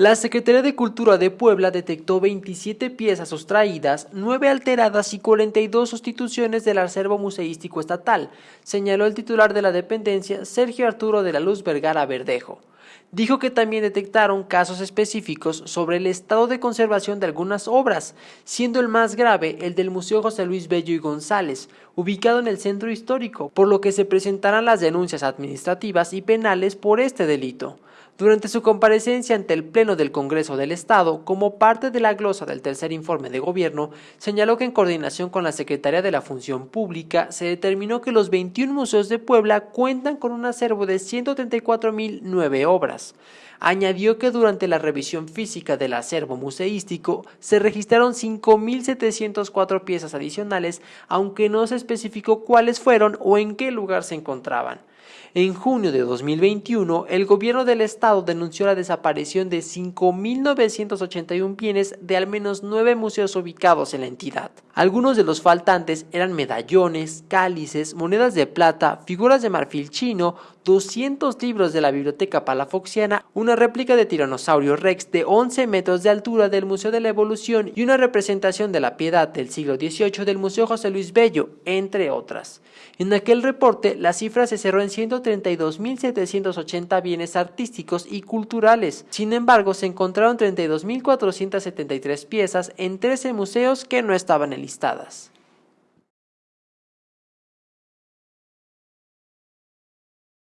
La Secretaría de Cultura de Puebla detectó 27 piezas sustraídas, 9 alteradas y 42 sustituciones del acervo museístico estatal, señaló el titular de la dependencia, Sergio Arturo de la Luz Vergara Verdejo. Dijo que también detectaron casos específicos sobre el estado de conservación de algunas obras, siendo el más grave el del Museo José Luis Bello y González, ubicado en el centro histórico, por lo que se presentarán las denuncias administrativas y penales por este delito. Durante su comparecencia ante el Pleno del Congreso del Estado, como parte de la glosa del tercer informe de gobierno, señaló que en coordinación con la Secretaría de la Función Pública se determinó que los 21 museos de Puebla cuentan con un acervo de 134.009 obras. Añadió que durante la revisión física del acervo museístico se registraron 5.704 piezas adicionales, aunque no se especificó cuáles fueron o en qué lugar se encontraban. En junio de 2021, el gobierno del estado denunció la desaparición de 5.981 bienes de al menos nueve museos ubicados en la entidad. Algunos de los faltantes eran medallones, cálices, monedas de plata, figuras de marfil chino, 200 libros de la Biblioteca Palafoxiana, una réplica de Tiranosaurio Rex de 11 metros de altura del Museo de la Evolución y una representación de la Piedad del siglo XVIII del Museo José Luis Bello, entre otras. En aquel reporte, la cifra se cerró en 132.780 bienes artísticos y culturales. Sin embargo, se encontraron 32.473 piezas en 13 museos que no estaban enlistadas.